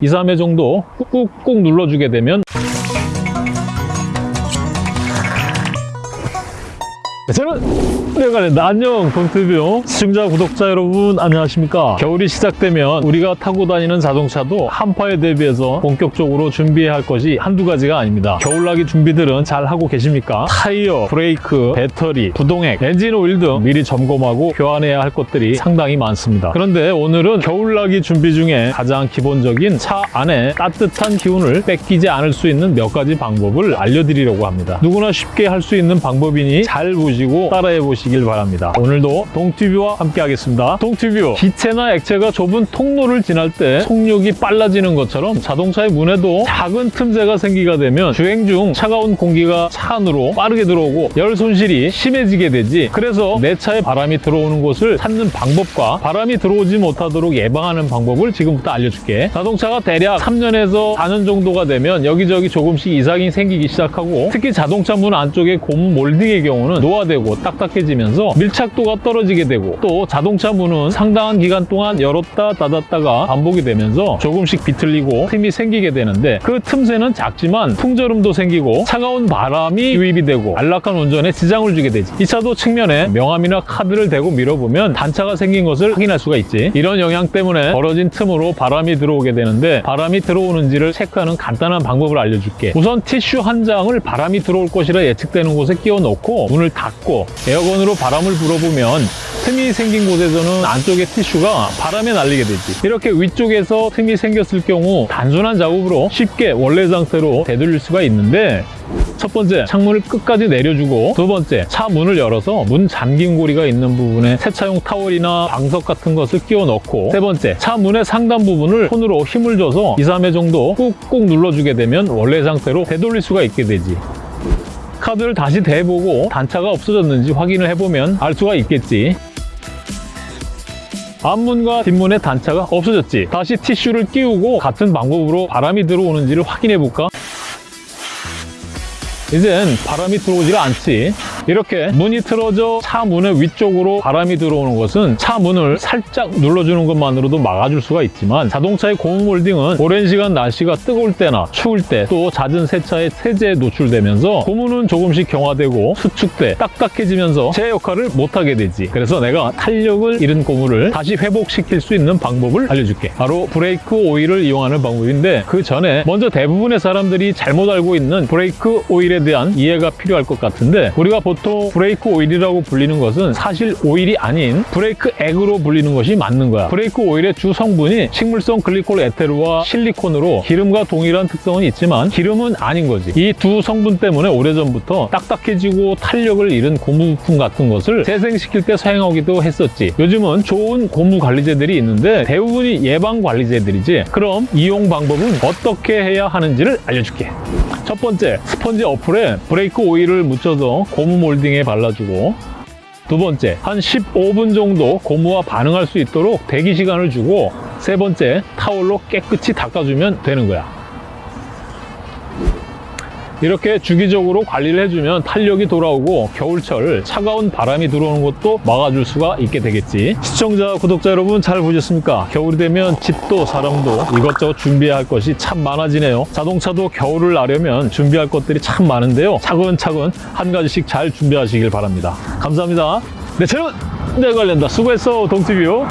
2, 3회 정도 꾹꾹꾹 눌러주게 되면 저는 내가 낸다. 안녕 동티뷰 시청자 구독자 여러분 안녕하십니까 겨울이 시작되면 우리가 타고 다니는 자동차도 한파에 대비해서 본격적으로 준비해야 할 것이 한두 가지가 아닙니다 겨울나기 준비들은 잘 하고 계십니까? 타이어, 브레이크, 배터리, 부동액, 엔진 오일 등 미리 점검하고 교환해야 할 것들이 상당히 많습니다 그런데 오늘은 겨울나기 준비 중에 가장 기본적인 차 안에 따뜻한 기운을 뺏기지 않을 수 있는 몇 가지 방법을 알려드리려고 합니다 누구나 쉽게 할 수 있는 방법이니 잘 보시 고 따라해 보시길 바랍니다. 오늘도 동튜브와 함께 하겠습니다. 동튜브 기체나 액체가 좁은 통로를 지날 때 속력이 빨라지는 것처럼 자동차의 문에도 작은 틈새가 생기가 되면 주행 중 차가운 공기가 차 안으로 빠르게 들어오고 열 손실이 심해지게 되지 그래서 내 차에 바람이 들어오는 곳을 찾는 방법과 바람이 들어오지 못하도록 예방하는 방법을 지금부터 알려줄게 자동차가 대략 3년에서 4년 정도가 되면 여기저기 조금씩 이상이 생기기 시작하고 특히 자동차 문 안쪽에 고무 몰딩의 경우는 노화 되고 딱딱해지면서 밀착도가 떨어지게 되고 또 자동차 문은 상당한 기간 동안 열었다 닫았다가 반복이 되면서 조금씩 비틀리고 틈이 생기게 되는데 그 틈새는 작지만 풍절음도 생기고 차가운 바람이 유입이 되고 안락한 운전에 지장을 주게 되지. 이 차도 측면에 명함이나 카드를 대고 밀어보면 단차가 생긴 것을 확인할 수가 있지. 이런 영향 때문에 벌어진 틈으로 바람이 들어오게 되는데 바람이 들어오는지를 체크하는 간단한 방법을 알려줄게. 우선 티슈 한 장을 바람이 들어올 것이라 예측되는 곳에 끼워 넣고 문을 닫고 에어건으로 바람을 불어보면 틈이 생긴 곳에서는 안쪽의 티슈가 바람에 날리게 되지. 이렇게 위쪽에서 틈이 생겼을 경우 단순한 작업으로 쉽게 원래 상태로 되돌릴 수가 있는데 첫 번째, 창문을 끝까지 내려주고 두 번째, 차 문을 열어서 문 잠긴 고리가 있는 부분에 세차용 타월이나 방석 같은 것을 끼워 넣고 세 번째, 차 문의 상단 부분을 손으로 힘을 줘서 2, 3회 정도 꾹꾹 눌러주게 되면 원래 상태로 되돌릴 수가 있게 되지 카드를 다시 대보고 단차가 없어졌는지 확인을 해보면 알 수가 있겠지. 앞문과 뒷문의 단차가 없어졌지. 다시 티슈를 끼우고 같은 방법으로 바람이 들어오는지를 확인해 볼까? 이젠 바람이 들어오질 않지 이렇게 문이 틀어져 차 문의 위쪽으로 바람이 들어오는 것은 차 문을 살짝 눌러주는 것만으로도 막아줄 수가 있지만 자동차의 고무 몰딩은 오랜 시간 날씨가 뜨거울 때나 추울 때 또 잦은 세차의 세제에 노출되면서 고무는 조금씩 경화되고 수축돼 딱딱해지면서 제 역할을 못하게 되지. 그래서 내가 탄력을 잃은 고무를 다시 회복시킬 수 있는 방법을 알려줄게. 바로 브레이크 오일을 이용하는 방법인데 그 전에 먼저 대부분의 사람들이 잘못 알고 있는 브레이크 오일에 대한 이해가 필요할 것 같은데 우리가 보통 브레이크 오일이라고 불리는 것은 사실 오일이 아닌 브레이크 액으로 불리는 것이 맞는 거야. 브레이크 오일의 주 성분이 식물성 글리콜 에테르와 실리콘으로 기름과 동일한 특성은 있지만 기름은 아닌 거지. 이 두 성분 때문에 오래전부터 딱딱해지고 탄력을 잃은 고무 부품 같은 것을 재생시킬 때 사용하기도 했었지. 요즘은 좋은 고무 관리제들이 있는데 대부분이 예방 관리제들이지. 그럼 이용 방법은 어떻게 해야 하는지를 알려줄게. 첫 번째, 스펀지 어플에 브레이크 오일을 묻혀서 고무 몰딩에 발라주고 두 번째, 한 15분 정도 고무와 반응할 수 있도록 대기 시간을 주고 세 번째, 타올로 깨끗이 닦아주면 되는 거야. 이렇게 주기적으로 관리를 해주면 탄력이 돌아오고 겨울철 차가운 바람이 들어오는 것도 막아줄 수가 있게 되겠지. 시청자 구독자 여러분 잘 보셨습니까? 겨울이 되면 집도 사람도 이것저것 준비해야 할 것이 참 많아지네요. 자동차도 겨울을 나려면 준비할 것들이 참 많은데요. 차근차근 한 가지씩 잘 준비하시길 바랍니다. 감사합니다. 내 채널 내 관련다 수고했어 동티뷰